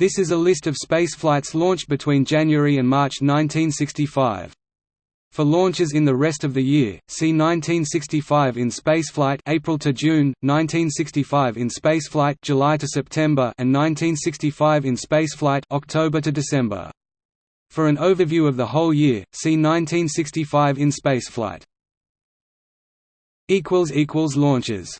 This is a list of spaceflights launched between January and March 1965. For launches in the rest of the year, see 1965 in spaceflight April to June, 1965 in spaceflight July to September and 1965 in spaceflight October to December. For an overview of the whole year, see 1965 in spaceflight. equals equals launches